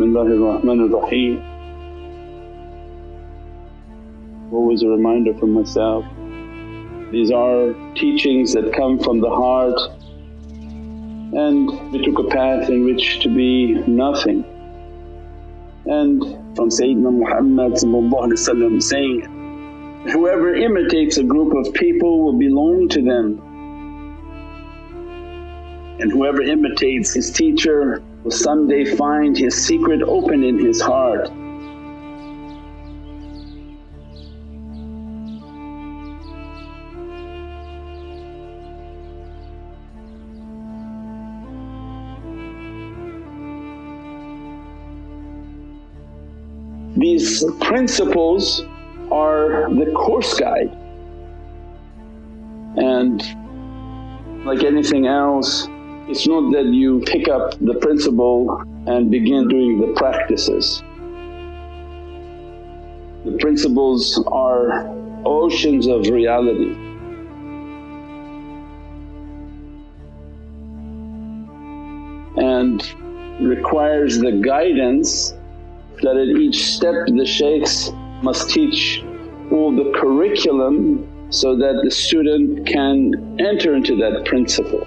Bismillahir. Always a reminder for myself, these are teachings that come from the heart and we took a path in which to be nothing. And from Sayyidina Muhammad saying, whoever imitates a group of people will belong to them and whoever imitates his teacher will someday find his secret open in his heart. These principles are the course guide and like anything else it's not that you pick up the principle and begin doing the practices. The principles are oceans of reality. and requires the guidance that at each step the shaykhs must teach all the curriculum so that the student can enter into that principle.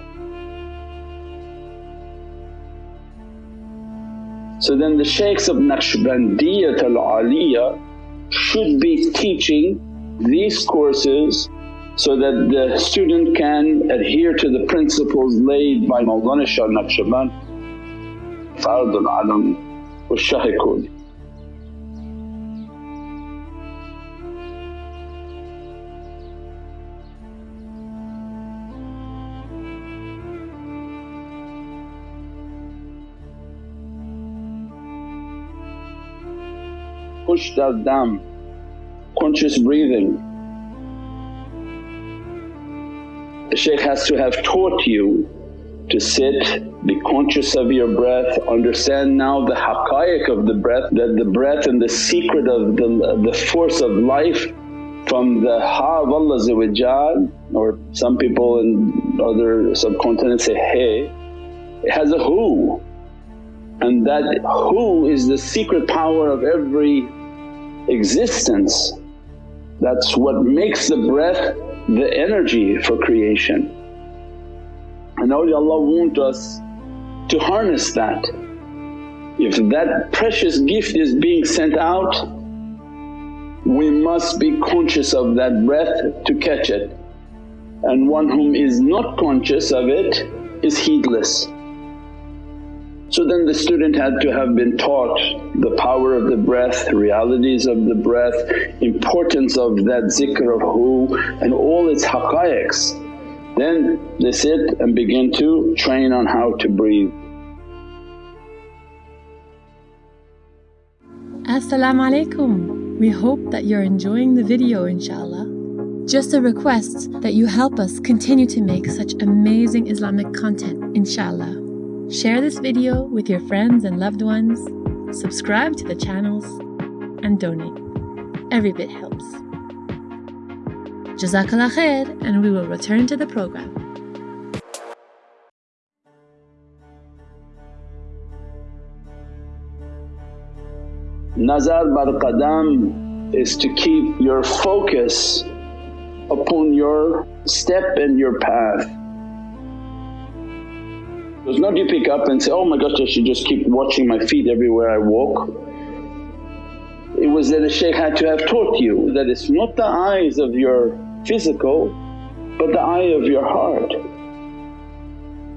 So then the shaykhs of Naqshbandiyat al-Aliyah should be teaching these courses so that the student can adhere to the principles laid by Mawlana Shah Naqshband, Fardul Alam wa. Push that down, conscious breathing. The shaykh has to have taught you to sit, be conscious of your breath, understand now the haqqaiq of the breath that the breath and the secret of the, the force of life from the ha of Allah or some people in other subcontinents say hey, it has a who and that who is the secret power of every existence. That's what makes the breath the energy for creation. And awliyaullah want us to harness that. If that precious gift is being sent out, we must be conscious of that breath to catch it and one whom is not conscious of it is heedless. So then the student had to have been taught the power of the breath, realities of the breath, importance of that zikr of who and all its haqqaiqs. Then they sit and begin to train on how to breathe. As-salamu alaykum. We hope that you're enjoying the video inshaAllah. Just a request that you help us continue to make such amazing Islamic content inshaAllah. Share this video with your friends and loved ones, subscribe to the channels, and donate. Every bit helps. Jazakallah khair, and we will return to the program. Nazar bar qadam is to keep your focus upon your step and your path. Was not you pick up and say, oh my gosh I should just keep watching my feet everywhere I walk. It was that the shaykh had to have taught you that it's not the eyes of your physical but the eye of your heart.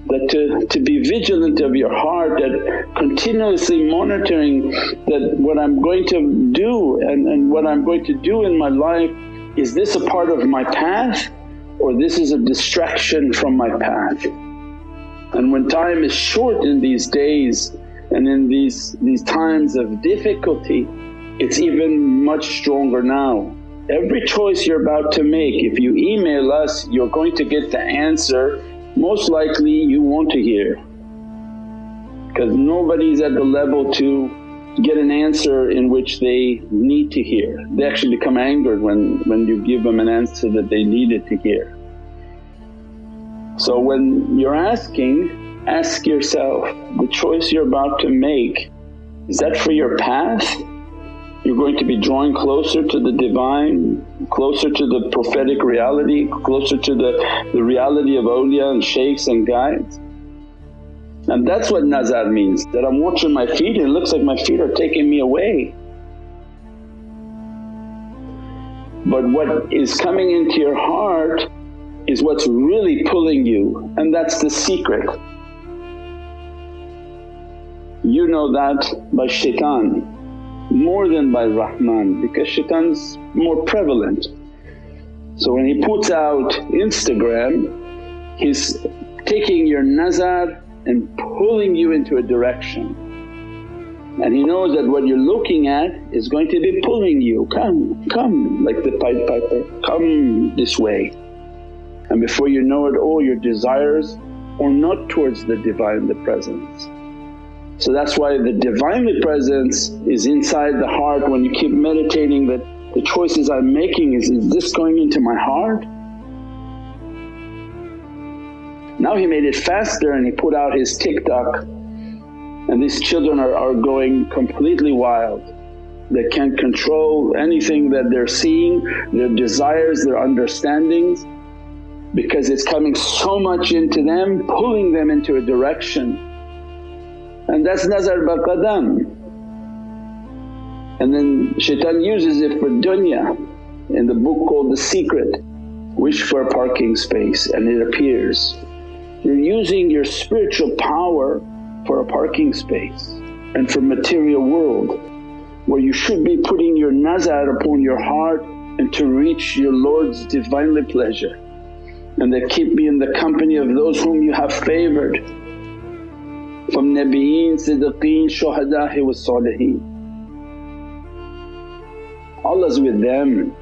That to, to be vigilant of your heart that continuously monitoring that what I'm going to do and, and what I'm going to do in my life is this a part of my path or this is a distraction from my path. And when time is short in these days and in these, these times of difficulty it's even much stronger now. Every choice you're about to make, if you email us you're going to get the answer most likely you want to hear because nobody's at the level to get an answer in which they need to hear. They actually become angered when, when you give them an answer that they needed to hear. So when you're asking, ask yourself the choice you're about to make Is that for your path? You're going to be drawing closer to the Divine, closer to the prophetic reality, closer to the, the reality of awliya and shaykhs and guides. And that's what nazar means, that I'm watching my feet and it looks like my feet are taking me away. But what is coming into your heart is what's really pulling you and that's the secret. You know that by shaitan more than by Rahman because shaitan's more prevalent. So when he puts out Instagram he's taking your nazar and pulling you into a direction. And he knows that what you're looking at is going to be pulling you, come, come like the Pied Piper, come this way. And before you know it all your desires are not towards the Divine, the Presence. So that's why the Divinely Presence is inside the heart when you keep meditating that the choices I'm making is, is this going into my heart now he made it faster and he put out his TikTok and these children are, are going completely wild. They can't control anything that they're seeing, their desires, their understandings because it's coming so much into them, pulling them into a direction. And that's nazar bar qadam. And then shaitan uses it for dunya in the book called The Secret, wish for a parking space and it appears. You're using your spiritual power for a parking space and for material world where you should be putting your nazar upon your heart and to reach your Lord's Divinely pleasure and that keep me in the company of those whom you have favoured from Nabiyeen, Siddiqeen, Shuhada'i wa Saliheen. Allah's with them.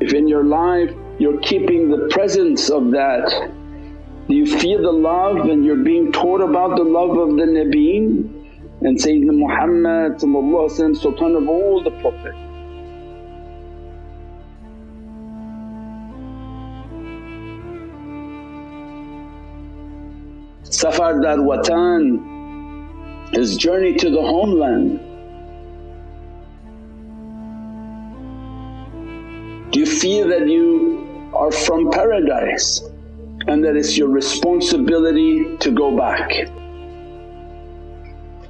If in your life you're keeping the presence of that. Do you feel the love and you're being taught about the love of the Nabiyeen and Sayyidina Muhammad Sultan of all the Prophet. Safar dar watan, his journey to the homeland Do you feel that you are from paradise and that it's your responsibility to go back?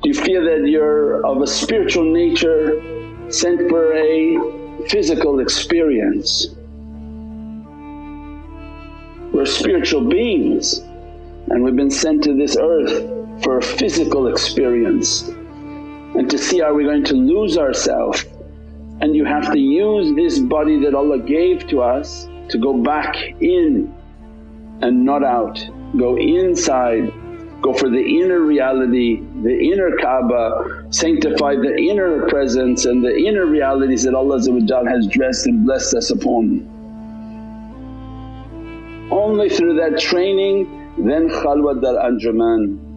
Do you feel that you're of a spiritual nature sent for a physical experience? We're spiritual beings and we've been sent to this earth for a physical experience and to see are we going to lose ourselves and you have to use this body that Allah gave to us to go back in and not out. Go inside, go for the inner reality, the inner Kaaba, sanctify the inner presence and the inner realities that Allah has dressed and blessed us upon. Only through that training then khalwat dar anjuman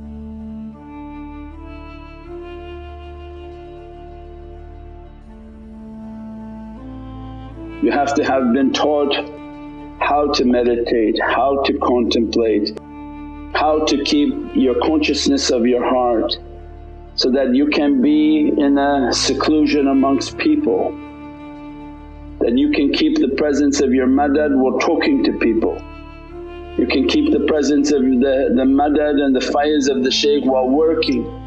You have to have been taught how to meditate, how to contemplate, how to keep your consciousness of your heart so that you can be in a seclusion amongst people, that you can keep the presence of your madad while talking to people. You can keep the presence of the, the madad and the faiz of the shaykh while working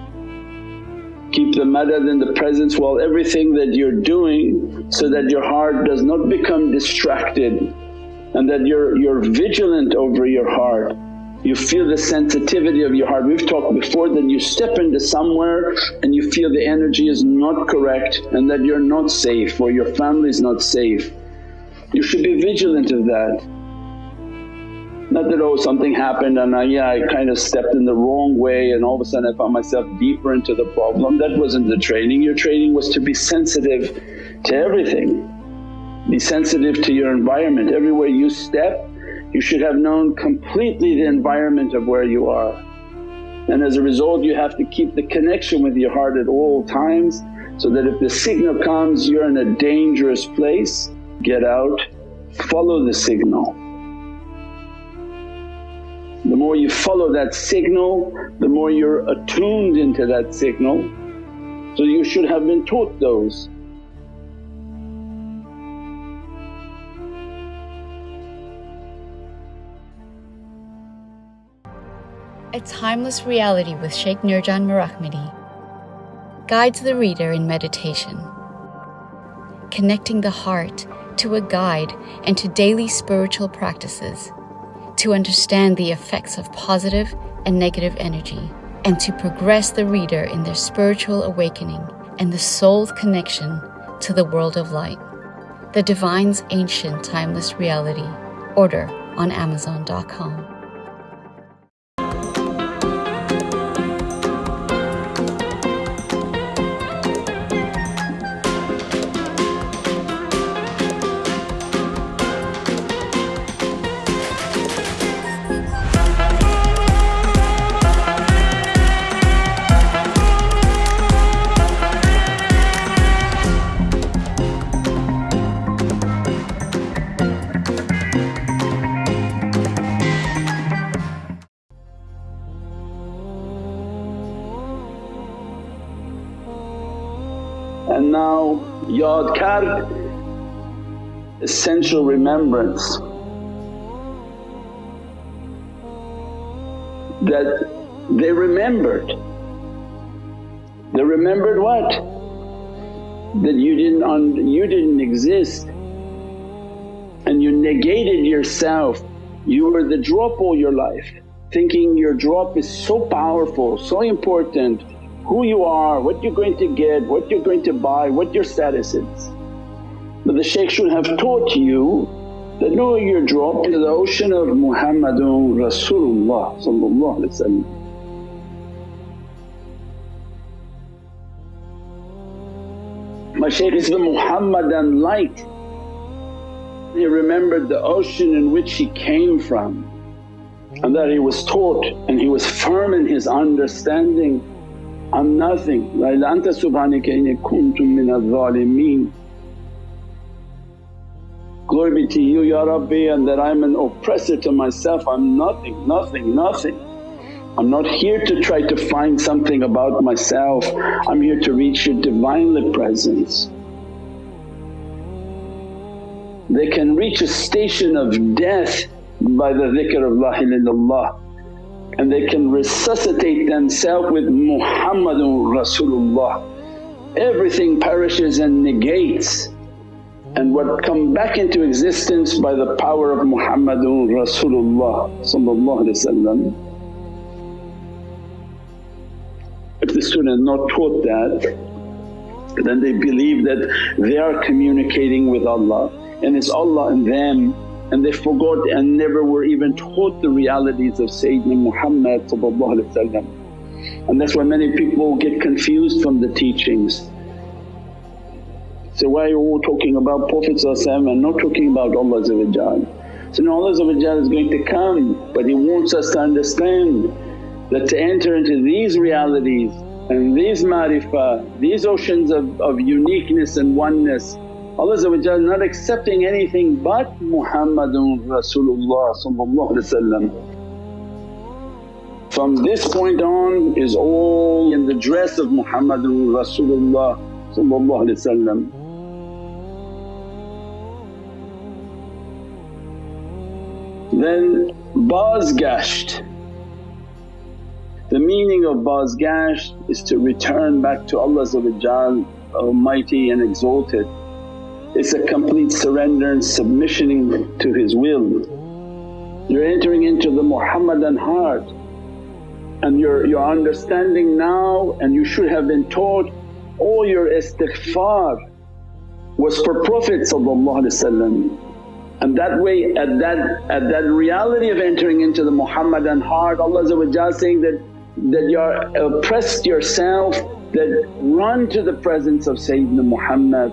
keep the madad in the presence while everything that you're doing so that your heart does not become distracted and that you're, you're vigilant over your heart. You feel the sensitivity of your heart. We've talked before that you step into somewhere and you feel the energy is not correct and that you're not safe or your family is not safe. You should be vigilant of that. Not that, oh something happened and I, yeah I kind of stepped in the wrong way and all of a sudden I found myself deeper into the problem. That wasn't the training, your training was to be sensitive to everything. Be sensitive to your environment, everywhere you step you should have known completely the environment of where you are. And as a result you have to keep the connection with your heart at all times so that if the signal comes you're in a dangerous place, get out, follow the signal. The more you follow that signal, the more you're attuned into that signal. So you should have been taught those. A timeless reality with Shaykh Nurjan Mirahmadi guides the reader in meditation, connecting the heart to a guide and to daily spiritual practices to understand the effects of positive and negative energy and to progress the reader in their spiritual awakening and the soul's connection to the world of light. The Divine's Ancient Timeless Reality. Order on Amazon.com. Yadkar essential remembrance that they remembered. They remembered what? That you didn't, un- you didn't exist and you negated yourself. You were the drop all your life thinking your drop is so powerful, so important who you are, what you're going to get, what you're going to buy, what your status is. But the shaykh should have taught you that no you're dropped into the ocean of Muhammadun Rasulullah My shaykh is the Muhammadan light. He remembered the ocean in which he came from and that he was taught and he was firm in his understanding I'm nothing, La ilaha anta subhanaka inni kuntum min Glory be to you Ya Rabbi and that I'm an oppressor to myself, I'm nothing, nothing, nothing. I'm not here to try to find something about myself, I'm here to reach your Divinely Presence. They can reach a station of death by the dhikr of La ilaha illallah and they can resuscitate themselves with Muhammadun Rasulullah. Everything perishes and negates. And what come back into existence by the power of Muhammadun Rasulullah If the student not taught that then they believe that they are communicating with Allah. And it's Allah and them and they forgot and never were even taught the realities of Sayyidina Muhammad and that's why many people get confused from the teachings. So why are you all talking about Prophet and not talking about Allah So now Allah is going to come but He wants us to understand that to enter into these realities and these marifah, these oceans of, of uniqueness and oneness Allah not accepting anything but Muhammadun Rasulullah From this point on is all in the dress of Muhammadun Rasulullah Then bazgasht. The meaning of bazgasht is to return back to Allah Almighty and Exalted. It's a complete surrender and submission to His will. You're entering into the Muhammadan heart and your, your understanding now and you should have been taught all your istighfar was for Prophet and that way at that, at that reality of entering into the Muhammadan heart Allah saying that, that you oppressed yourself that run to the presence of Sayyidina Muhammad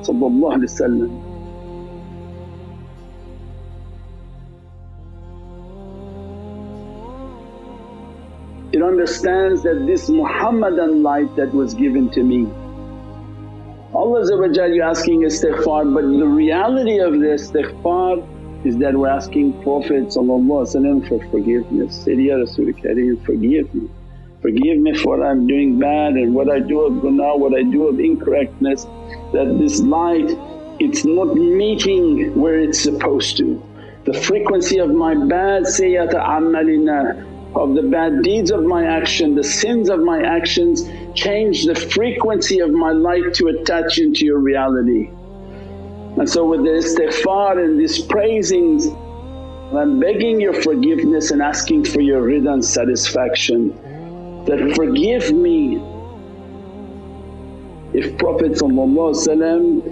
It understands that this Muhammadan light that was given to me. Allah you're asking istighfar but the reality of the istighfar is that we're asking Prophet for forgiveness, Sayyidi Ya Kareem forgive me. Forgive me for what I'm doing bad and what I do of gunaah, what I do of incorrectness that this light it's not meeting where it's supposed to. The frequency of my bad sayyata amalina of the bad deeds of my action, the sins of my actions change the frequency of my light to attach into your reality. And so with the istighfar and these praisings I'm begging your forgiveness and asking for your rida and satisfaction that, forgive me if Prophet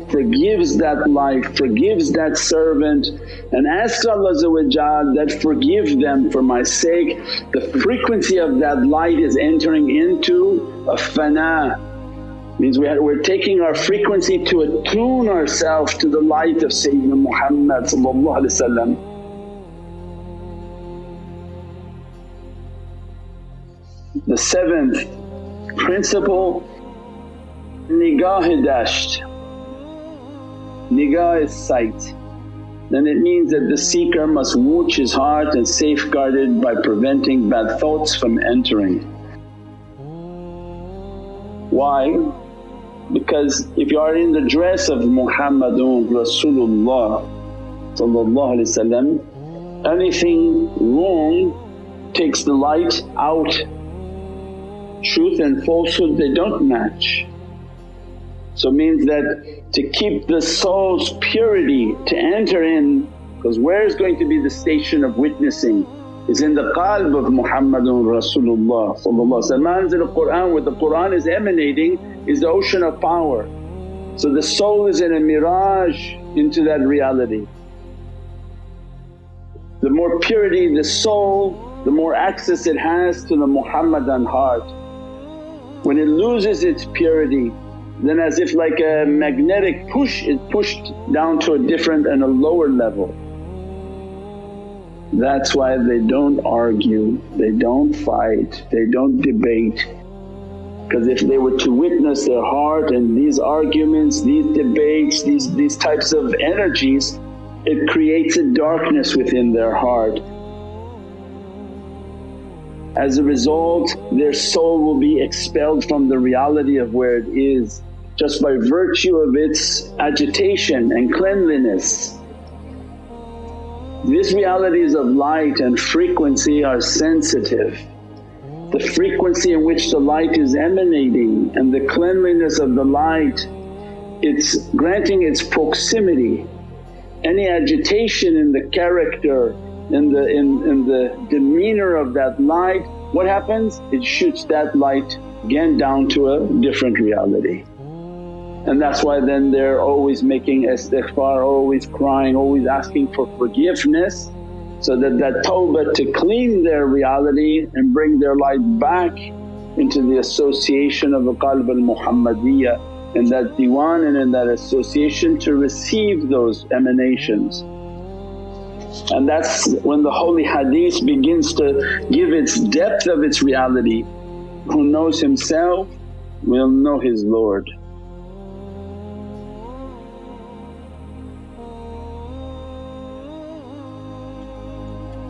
forgives that life, forgives that servant and asks Allah that, forgive them for my sake, the frequency of that light is entering into a fana. Means we are taking our frequency to attune ourselves to the light of Sayyidina Muhammad The seventh principle Nigah dasht, nigah is sight then it means that the seeker must watch his heart and safeguard it by preventing bad thoughts from entering. Why? Because if you are in the dress of Muhammadun Rasulullah anything wrong takes the light out. Truth and falsehood they don't match. So means that to keep the soul's purity to enter in because where is going to be the station of witnessing is in the qalb of Muhammadun Rasulullah Manzil Qur'an where the Qur'an is emanating is the ocean of power. So the soul is in a mi'raj into that reality. The more purity the soul, the more access it has to the Muhammadan heart. When it loses its purity then as if like a magnetic push is pushed down to a different and a lower level. That's why they don't argue, they don't fight, they don't debate. Because if they were to witness their heart and these arguments, these debates, these, these types of energies, it creates a darkness within their heart. As a result their soul will be expelled from the reality of where it is just by virtue of its agitation and cleanliness. These realities of light and frequency are sensitive. The frequency in which the light is emanating and the cleanliness of the light, it's granting its proximity. Any agitation in the character, in the, in, in the demeanour of that light, what happens? It shoots that light again down to a different reality. And that's why then they're always making istighfar, always crying, always asking for forgiveness so that that tawbah to clean their reality and bring their light back into the association of the qalb al-Muhammadiyya and that diwan and in that association to receive those emanations. And that's when the holy hadith begins to give its depth of its reality. Who knows himself will know his Lord.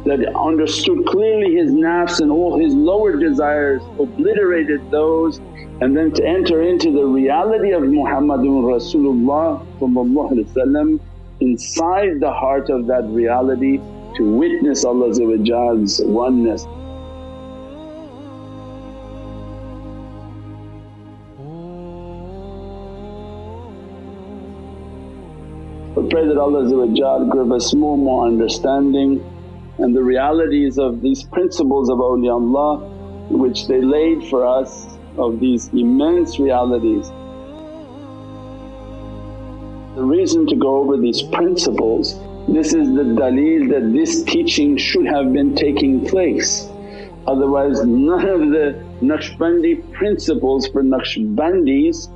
that understood clearly his nafs and all his lower desires, obliterated those and then to enter into the reality of Muhammadun Rasulullah inside the heart of that reality to witness Allah's oneness. We pray that Allah give us more and more understanding and the realities of these principles of awliyaullah which they laid for us of these immense realities. Reason to go over these principles, this is the dalil that this teaching should have been taking place. Otherwise none of the Naqshbandi principles for Naqshbandis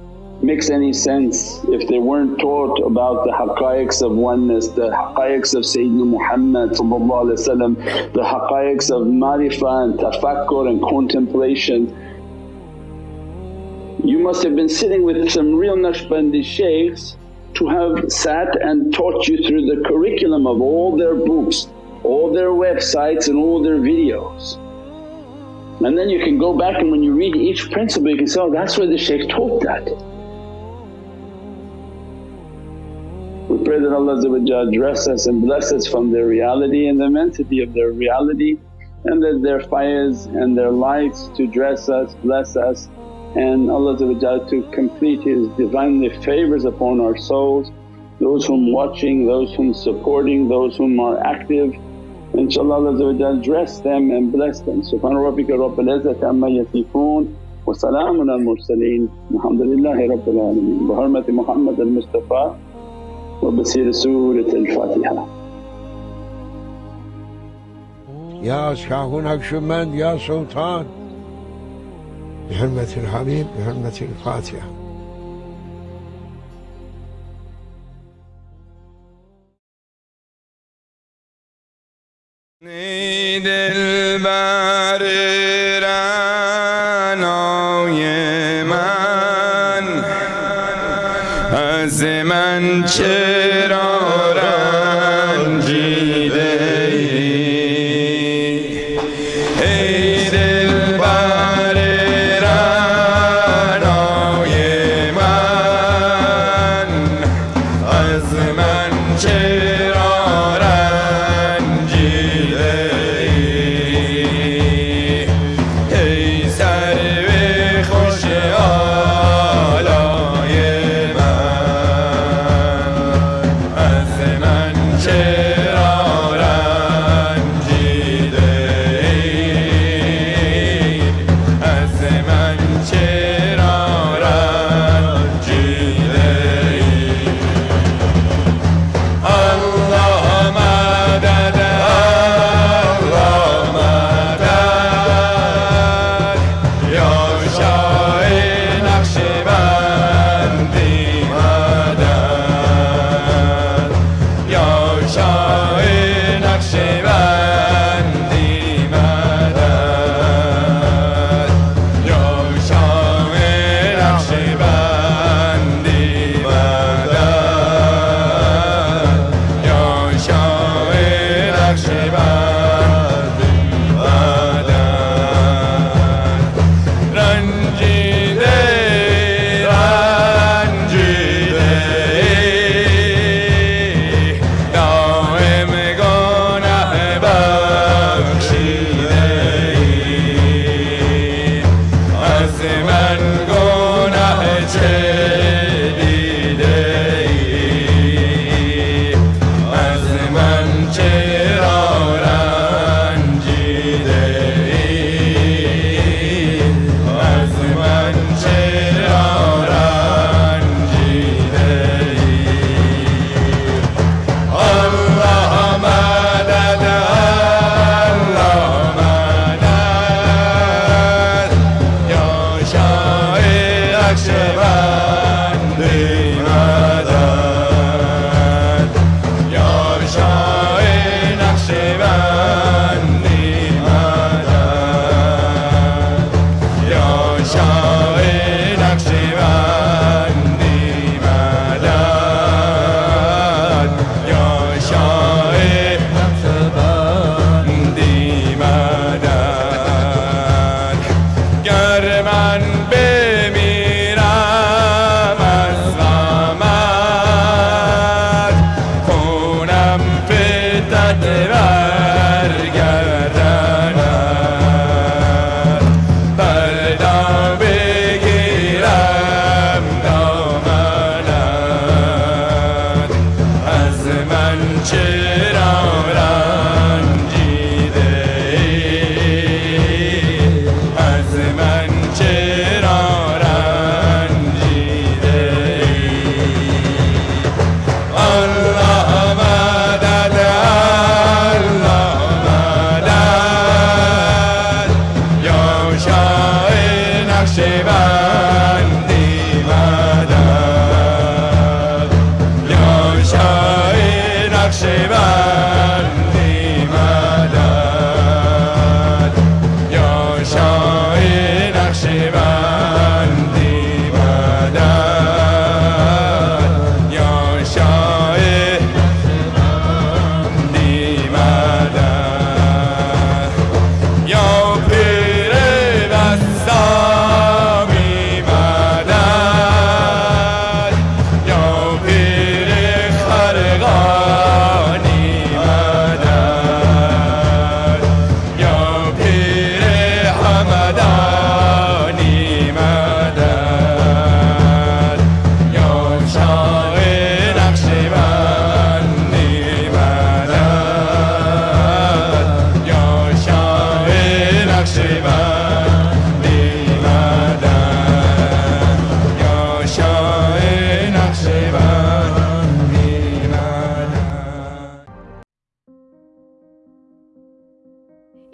makes any sense if they weren't taught about the haqqaiqs of oneness, the haqqaiqs of Sayyidina Muhammad the haqqaiqs of marifa and tafakkur and contemplation. You must have been sitting with some real Naqshbandi shaykhs to have sat and taught you through the curriculum of all their books, all their websites and all their videos. And then you can go back and when you read each principle you can say, oh that's where the shaykh taught that. We pray that Allah dress us and bless us from their reality and the immensity of their reality and that their faiz and their lights to dress us, bless us and Allah to complete His Divinely favours upon our souls, those whom watching, those whom supporting, those whom are active. InshaAllah Allah dress them and bless them. Subhana rabbika rabbil izzati amma yasifoon wa salaamun al mursaleen alhamdulillahi rabbil alameen. Bi hurmati Muhammad al Mustafa wa basir Surat al Fatiha. Ya Shah Naqshband, Ya Sultan بحرمة الحبيب بحرمة الفاتحة. چرا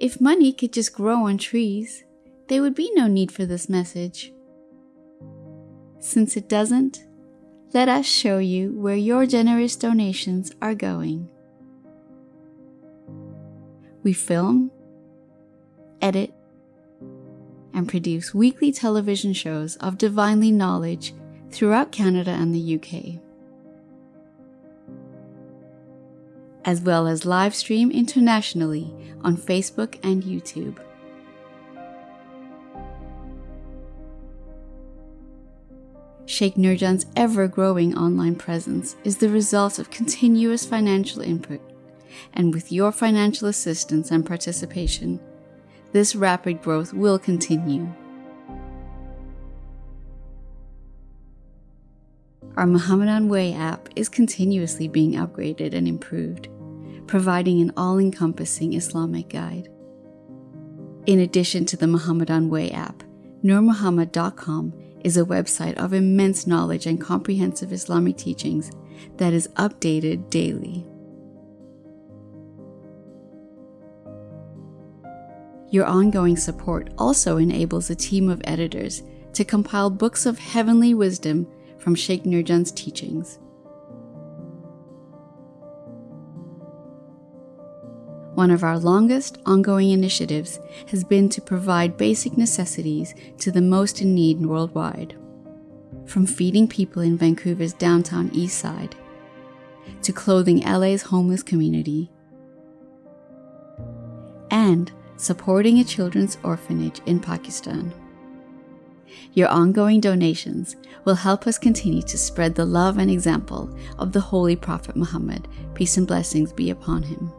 If money could just grow on trees, there would be no need for this message. Since it doesn't, let us show you where your generous donations are going. We film, edit, and produce weekly television shows of divinely knowledge throughout Canada and the UK. As well as live stream internationally on Facebook and YouTube. Sheikh Nurjan's ever growing online presence is the result of continuous financial input, and with your financial assistance and participation, this rapid growth will continue. Our Muhammadan Way app is continuously being upgraded and improved, providing an all encompassing Islamic guide. In addition to the Muhammadan Way app, NurMuhammad.com is a website of immense knowledge and comprehensive Islamic teachings that is updated daily. Your ongoing support also enables a team of editors to compile books of heavenly wisdom from Sheikh Nurjan's teachings. One of our longest ongoing initiatives has been to provide basic necessities to the most in need worldwide. From feeding people in Vancouver's downtown east side, to clothing LA's homeless community, and supporting a children's orphanage in Pakistan. Your ongoing donations will help us continue to spread the love and example of the Holy Prophet Muhammad, peace and blessings be upon him.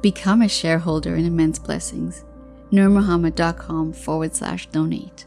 Become a shareholder in Immense Blessings. NurMuhammad.com forward slash donate.